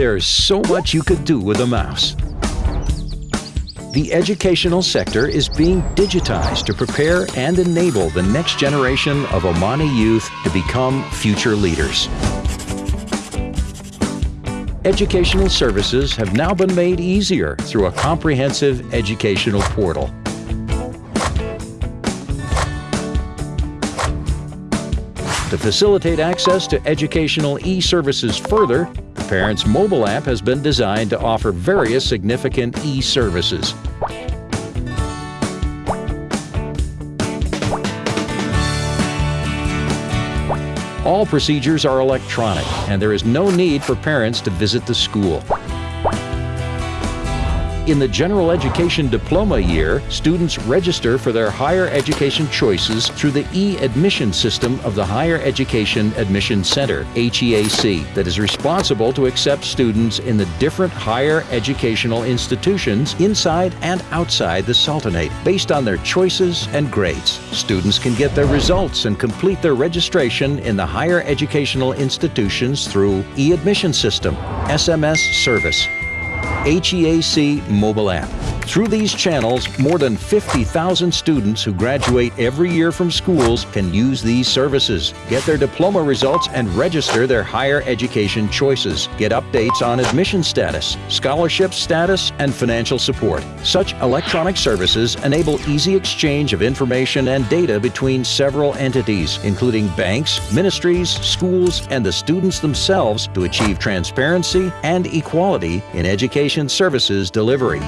There's so much you could do with a mouse. The educational sector is being digitized to prepare and enable the next generation of Omani youth to become future leaders. Educational services have now been made easier through a comprehensive educational portal. To facilitate access to educational e-services further, the Parents mobile app has been designed to offer various significant e-services. All procedures are electronic, and there is no need for parents to visit the school. In the general education diploma year, students register for their higher education choices through the e-admission system of the Higher Education Admission Center, HEAC, that is responsible to accept students in the different higher educational institutions inside and outside the Sultanate based on their choices and grades. Students can get their results and complete their registration in the higher educational institutions through e-admission system, SMS service, HEAC mobile app. Through these channels, more than 50,000 students who graduate every year from schools can use these services, get their diploma results and register their higher education choices, get updates on admission status, scholarship status, and financial support. Such electronic services enable easy exchange of information and data between several entities, including banks, ministries, schools, and the students themselves to achieve transparency and equality in education services delivery.